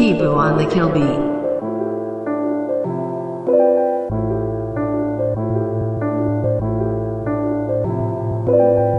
Tibu on the kill beat. you